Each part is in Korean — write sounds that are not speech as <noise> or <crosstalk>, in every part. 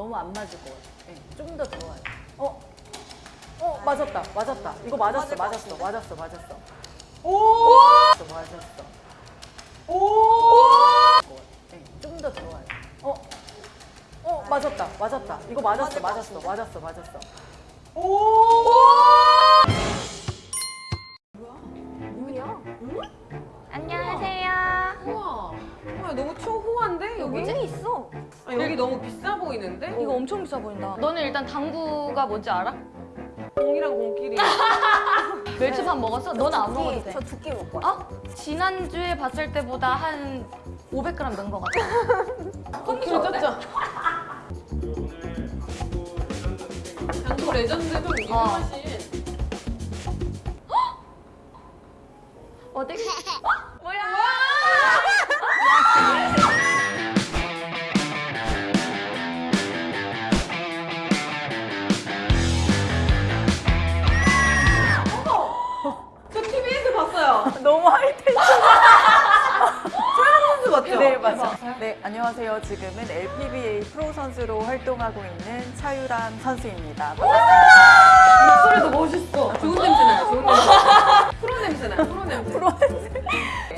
너무 안 맞을 것 같아. 네, 좀더 들어와요. 어? 어, 맞았다. 맞았다. 이거 맞았어. 맞았어. 맞았어. 맞았어. 오! 맞았어. 맞았어. 오! 네, 좀더 들어와요. 어? 어, 맞았다. 맞았다. 이거 맞았어. 맞았어. 맞았어. 맞았어. 오! 여기 너무 비싸 보이는데? 이거 엄청 비싸 보인다. 너는 일단 당구가 뭔지 알아? 공이랑 공끼리. <laughs> 멸치밥 먹었어? 너는 안 먹어도 돼. 두끼 먹고 어? 지난주에 봤을 때보다 한 500g 는 것 같아. <laughs> 컨디션 어때? 당구 레전드도 유명하신. 어디? 뭐 맞죠? 네. 네, 안녕하세요. 지금은 LPBA 프로 선수로 활동하고 있는 차유람 선수입니다. 목소리도 멋있어. 좋은 냄새 나요. 좋은 냄새. 프로 냄새 나요. 프로 냄새.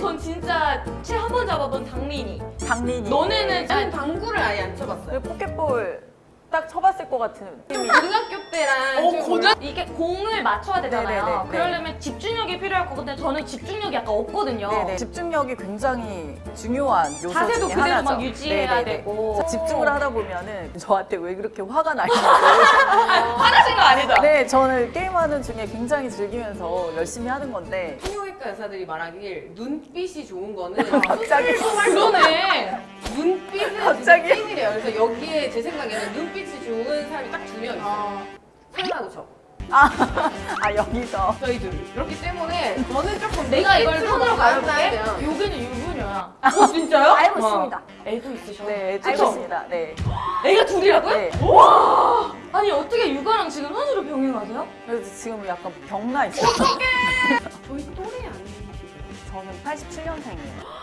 전 진짜 채 한 번 잡아본 당민이. 장민이. 너네는 당구를 아예 안 쳐봤어요. 그 포켓볼 딱 쳐봤을 것 같은 느낌이. 고등학교 때랑 좀 이게 공을 맞춰야 되잖아요. 네네네, 네. 그러려면 집중력이 필요할 거고 근데 저는 집중력이 약간 없거든요. 네네. 집중력이 굉장히 중요한 요소 자세도 중에 그대로 하나죠. 막 유지해야 되고. 자, 집중을 하다 보면 은 저한테 왜 그렇게 화가 나냐고. <laughs> 화나신 거 아니죠? 네, 저는 게임하는 중에 굉장히 즐기면서 열심히 하는 건데 성형외과 의사들이 말하길 눈빛이 좋은 거는 <laughs> 갑자기 그러네. 눈빛은 갑자기? 그래서 여기에 제 생각에는 눈빛이 좋은 사람이 딱 두 명 있어요. 설마고 저. 아, 아 여기서 저희 둘. 그렇기 때문에 저는 조금 내가 이걸 가름나야 가볼게. 돼요. 여기는 유부녀야. 어, 진짜요? <laughs> 알고 와. 있습니다. 애도 있으셔. 네, 그쵸? 좋습니다. 네. 애가 둘이라고요? 네. 아니 어떻게 육아랑 지금 선수로 병행하세요? 그래서 지금 약간 병나 있어요. <laughs> 저희 또래 아니에요? 저는 87년생이에요.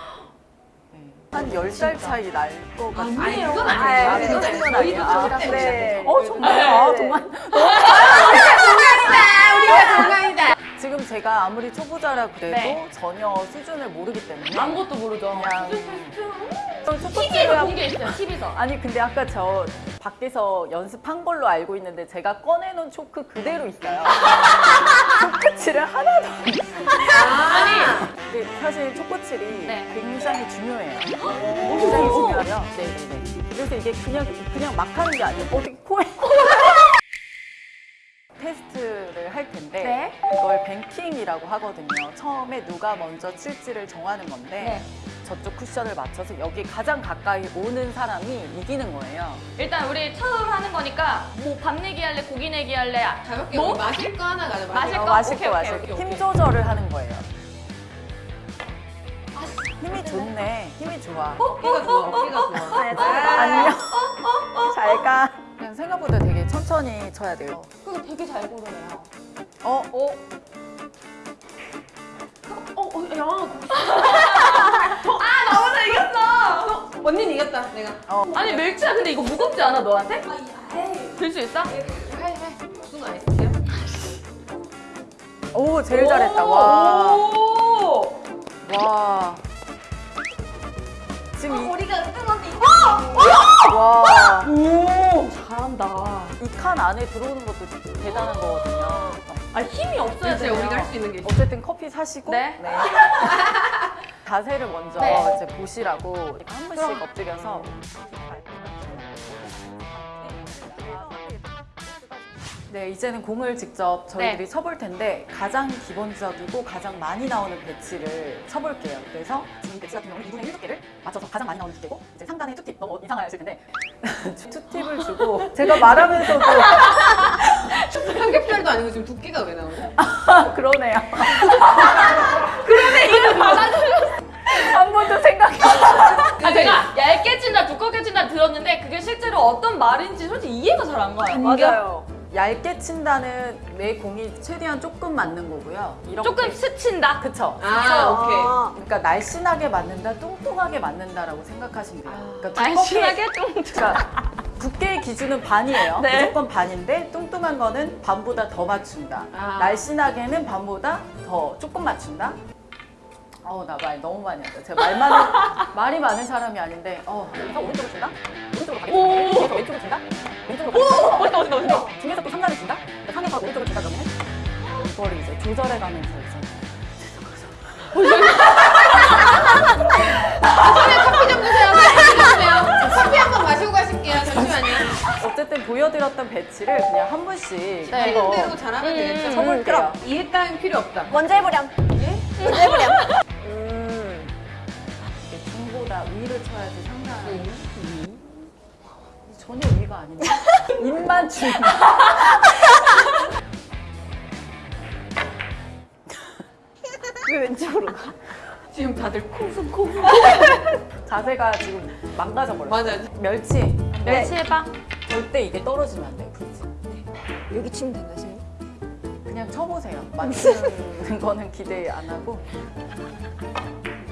네. 한 10살 차이 날 것 같아요. 아니. 그건 아, 아니에요. 아니, 그건 그건 아니에요. 저희도 아, 좀 네. 어, 정말? 아, 정말. 우리가 건강이다. 지금 제가 아무리 초보자라 그래도 네. 전혀 수준을 모르기 때문에 아무것도 모르죠. 그냥 TV에서 있어요. TV에서. 아니 근데 아까 저 밖에서 연습한 걸로 알고 있는데 제가 꺼내놓은 초크 그대로 있어요. <laughs> 초코칠을 하나도 안 아니 근데 사실 초코칠이 네. 굉장히 중요해요. 굉장히 중요하죠. 네네네. 그래서 이게 그냥 그냥 막 하는 게 아니에요. 어떻게 코에 <laughs> 테스트를 할 텐데 네. 이걸 뱅킹이라고 하거든요. 처음에 누가 먼저 칠지를 정하는 건데 네. 저쪽 쿠션을 맞춰서 여기 가장 가까이 오는 사람이 이기는 거예요. 일단 우리 처음 하는 거니까 뭐 밥 내기 할래, 고기 내기 할래. 아, 가볍게 뭐? 마실 거 하나 가자. 마실 어, 거? 마실 오케이, 거 오케이, 마실 거. 힘. 조절을 하는 거예요. 힘이 좋네. 힘이 좋아. 어깨가 좋아. 어깨가 좋아. 안녕. 잘 가. 그냥 생각보다 되게 천천히 쳐야 돼요. 그거 되게 잘 고르네요. 어, 어. 어, 어, 야. 아, 나보다 이겼어! 언니는 이겼다. 내가. 어. 아니, 멸치야, 근데 이거 무겁지 않아, 너한테? 들 수 있어? 해, 해. 무슨 아이스티야? 오, 제일 잘했다. 와. 오! 와. 지금 이, 머리가 뜬언니 와. 오! 잘한다. 이 칸 안에 들어오는 것도 대단한 거거든요. 아, 힘이 없어야 돼요. 우리가 할 수 있는 게. 어쨌든 커피 사시고 네. <laughs> 자세를 먼저 네. 이제 보시라고 한 번씩 엎드려서 네 이제는 공을 직접 저희들이 네. 쳐볼 텐데 가장 기본적이고 가장 많이 나오는 배치를 쳐볼게요. 그래서 지금 이 배치 같은 경우는 2분의 1 두께를 맞춰서 가장 많이 나오는 두께고 이제 상단에 투팁 너무 이상하실 텐데 <laughs> 투팁을 주고 <laughs> 제가 말하면서도 <laughs> 삼겹살도 아니고 지금 두께가 왜 나오냐? 아, 그러네요. 그러네 이거 한 번도 생각이 아, 제가 얇게 친다, 두껍게 친다 들었는데 그게 실제로 어떤 말인지 솔직히 이해가 잘 안 가요. 맞아요. 얇게 친다는 내 공이 최대한 조금 맞는 거고요. 이렇게 조금 스친다. 그쵸. 아, 오케이. 그러니까 날씬하게 맞는다, 뚱뚱하게 맞는다라고 생각하시면 돼요. 그러니까 두껍게- 날씬하게 <laughs> 뚱뚱. 그러니까 두께의 기준은 반이에요. 네. 무조건 반인데 뚱뚱한 거는 반보다 더 맞춘다. 아. 날씬하게는 반보다 더 조금 맞춘다. 어우 나 말 너무 많이 한다. 제가 말 많은 <laughs> 말이 많은 사람이 아닌데 어 오른쪽으로 준다. 오른쪽으로 가겠다. 왼쪽으로 준다. 왼쪽으로 가겠다. 멋있다 멋있다 멋있다. 중에서 또 상단을 준다. 상에서 오른쪽으로 준다 그러면 이거를 이제 조절해가면서 이제 커피 좀 주세요. 커피 좀 주세요. 커피 한번 마시고 가실게요. 잠시만요. 어쨌든 보여드렸던 배치를 그냥 한 분씩 네. 대로 잘하면 되겠죠. 음. 쳐볼게요. 이해 따윈 필요 없다. 먼저 해보렴. 예? 먼저 해보렴. 음. 중보다 위를 쳐야지 상단. 전혀 위가 아닌데. <laughs> 입만 중. 왜 왼쪽으로 가? 지금 다들 콩순콩순. <laughs> 자세가 지금 망가져 버렸어. 맞아. 멸치. 멸치 해봐. 절대 이게 떨어지면 안 돼요. 그렇지. 여기 치면 선생님? 그냥 쳐보세요. 맞추는 <laughs> 거는 기대 안 하고.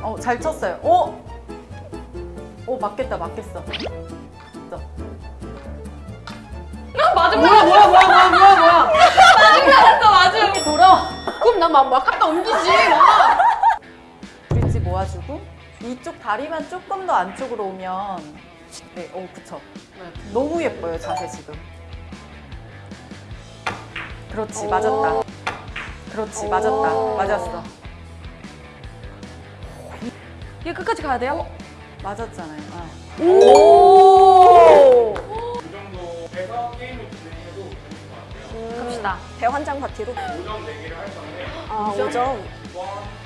어, 잘 쳤어요. 오! 오, 맞겠다, 맞겠어. 맞은 뭐야 뭐야 뭐야 뭐야 뭐야 뭐야. 맞았어 맞아. 이렇게 돌아. 그럼 나막 막 갖다 옮기지. 막. 브릿지 모아주고 이쪽 다리만 조금 더 안쪽으로 오면 네, 오 그쵸. 너무 예뻐요 자세 지금. 그렇지 맞았다. 그렇지 맞았다 맞았어. 이게 끝까지 가야 돼요? 맞았잖아요. 아. 오. 갑시다. 대환장 파티로? 5점 내기를 할 건데 아, 5점.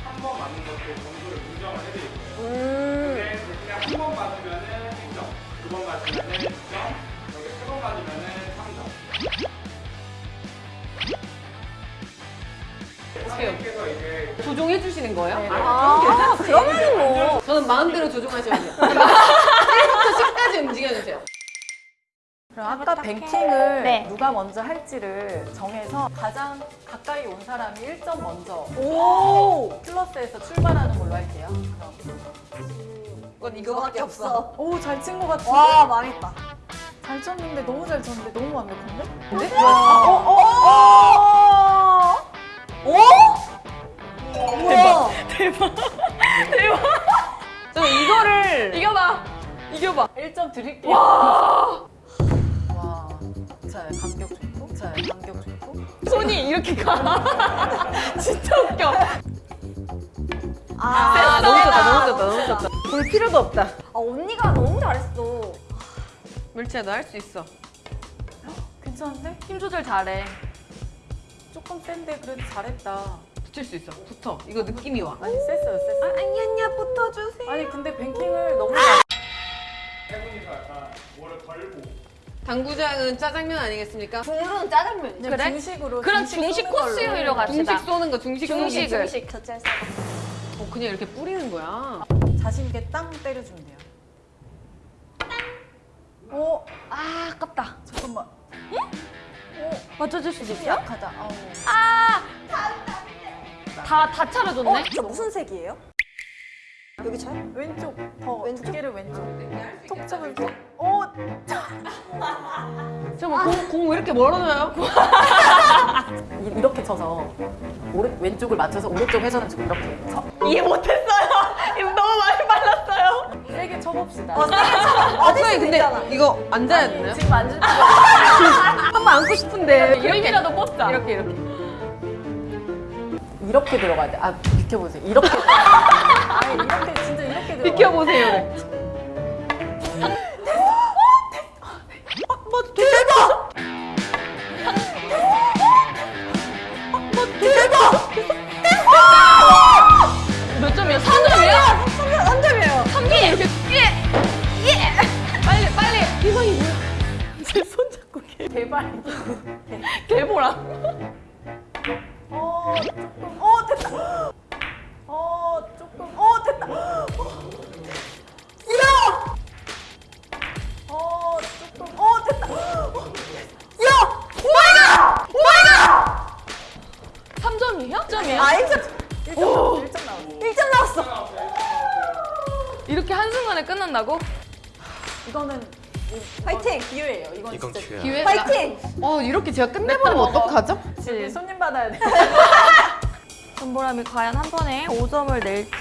한번 맞는 것도 점수를 인정을 해드릴 거예요. 음. 근데 그냥 한번 맞으면은 1점, 두 번 맞으면은 2점, 여기 세번 맞으면은 3점. 선생님께서 이제 조종해 주시는 거예요? 네. 아, 그러면 뭐. 저는 마음대로 조종하셔야 돼요. <laughs> 1부터 10까지 움직여주세요. 그럼 아까 뱅킹을 네. 누가 먼저 할지를 정해서 가장 가까이 온 사람이 1점 먼저 오! 플러스에서 출발하는 걸로 할게요. 그럼. 그건 이거밖에 없어. 오, 잘 친 것 같은데? 와, 망했다. 잘 쳤는데 너무 잘 쳤는데 너무 완벽한데? 네? 와. 어, 어, 어. 오! 대박. <laughs> 저 이거를 이겨봐. 이겨봐. 1점 드릴게요. 손이 이렇게 가. <laughs> 진짜 웃겨. 아, 너무 좋다 너무 좋다 너무 좋다. 볼 필요도 없다. 아, 언니가 너무 잘했어. 멸치야 너 할 수 있어. 괜찮은데? 힘 조절 잘해. 조금 센데 그래도 잘했다. 붙일 수 있어. 붙어. 이거 느낌이 와. 아니, 셌어요, 셌어요. 아니, 언니야, 붙어주세요. 아니, 근데 뱅킹을 너무 세 분이서 약간 뭐를 걸고 당구장은 짜장면 아니겠습니까? 국물은 짜장면. 그냥 그래? 중식으로. 그럼 중식 걸로. 코스로 갑시다. 중식 쏘는 거 중식. 중식을. 중식. 저짤 싸. 어, 그냥 이렇게 뿌리는 거야. 자신 있게 땅 때려주면 돼요. 오, 아 아깝다. 잠깐만. 맞춰줄 수도 힘이 있어? 약하다. 아우. 다다 차려줬네. 어, 저 무슨 색이에요? 여기 차요? 왼쪽 더 왼쪽? 두께를 왼쪽. 톡 잡을 때. 이렇게 멀어져요? <laughs> 이- 이렇게 쳐서 오른 왼쪽을 맞춰서 오른쪽 회전을 주고 이렇게 쳐. 이해 못했어요. <laughs> 너무 많이 빨랐어요. 세게 쳐봅시다. 아, <laughs> 선생님 근데 이거 앉아야 되나요? 지금 앉을 때 한번 안고 싶은데 이름이라도 뽑자. 이렇게 이렇게. 이렇게 들어가야 돼. 아 비켜보세요. 이렇게. 아니 이렇게 진짜 이렇게 들어가. 비켜보세요. 개 개발. 개보라. 어 조금. 어 됐다. 어 조금. 어 됐다. 야. 어 조금. 어 됐다. 야. 3점이야? 3점이야? 아, 1점. 1점 나왔어. 1점 나왔어. 1점 나왔어. 이렇게 한순간에 끝난다고? 이거는 파이팅! 기회예요. 이건 이건 진짜 기회야. 기회가. 파이팅! 어 이렇게 제가 끝내버리면 어떡하죠? 지금 손님 받아야 돼. <laughs> 전보람이 과연 한 번에 5점을 낼지?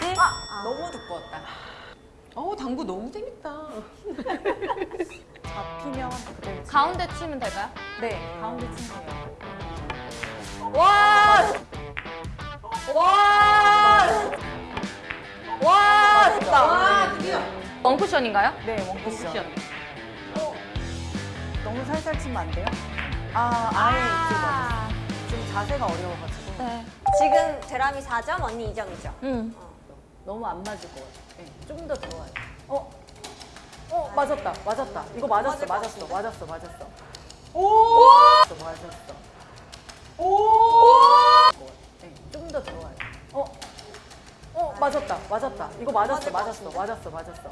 너무 두꺼웠다. 어 당구 너무 재밌다. <laughs> 잡히면 그대로. 치- 가운데 치면 될까요? 네, 가운데 치면 돼요. 와! 와! 와! 됐다. 원쿠션인가요? 네, 원쿠션. 어, 너무 살살 치면 안 돼요? 아, 아예 이쪽 맞았어. 지금 자세가 어려워가지고 네. 지금 데람이 4점, 언니 2점이죠? 음. 너무 안 맞을 것 같아. 네, 좀더 들어와요. 어, 어, 맞았다, 맞았다. 이거 맞았어, 맞았어, 맞았어, 맞았어. 오, 맞았어. 네, 좀더 들어와요. 어, 어, 맞았다, 맞았다. 이거 맞았어, 맞았어, 맞았어, 맞았어.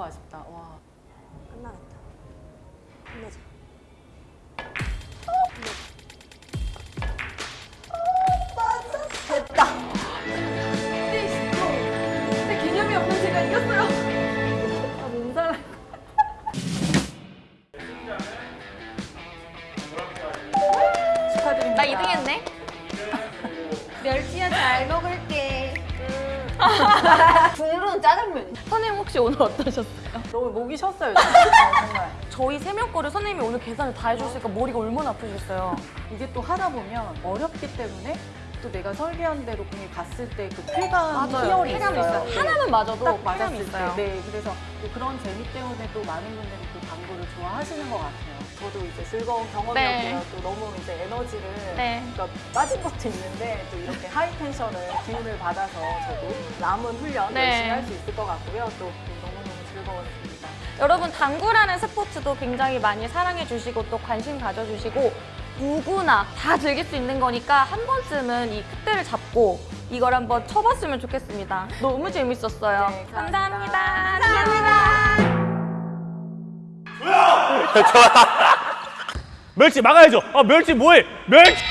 너무 아쉽다. 와. 끝나겠다. 끝내자. 됐다. 근데 개념이 없는 제가 이겼어요. 아, 몸살. 축하드립니다. 나 2등 했네. <laughs> 멸치야 잘 먹을게. <laughs> 국물은 짜장면. 선생님 혹시 오늘 어떠셨어요? 너무 목이 쉬었어요. 정말. 저희 세 명 거를 선생님이 오늘 계산을 다 해주셨으니까 머리가 얼마나 아프셨어요. 이게 또 하다 보면 어렵기 때문에 또 내가 설계한 대로 공이 갔을 때 그 쾌감, 희열이 있어요. 있어요. 하나만 맞아도 딱 맞았을 있어요. 때. 네, 그래서 또 그런 재미 때문에 또 많은 분들이 또 당구를 좋아하시는 것 같아요. 저도 이제 즐거운 경험이었고요. 네. 또 너무 이제 에너지를 네. 그러니까 빠진 것도 있는데 또 이렇게 하이 텐션을 기운을 받아서 저도 남은 훈련 네. 열심히 할 수 있을 것 같고요. 또 너무너무 즐거웠습니다. 여러분 당구라는 스포츠도 굉장히 많이 사랑해 주시고 또 관심 가져주시고 누구나 다 즐길 수 있는 거니까 한 번쯤은 이 ክት대를 잡고 이걸 한번 쳐봤으면 좋겠습니다. 너무 재밌었어요. 네, 감사합니다. 감사합니다. 감사합니다. <laughs> 멸치 막아야죠. 아 멸치 뭐해? 멸치.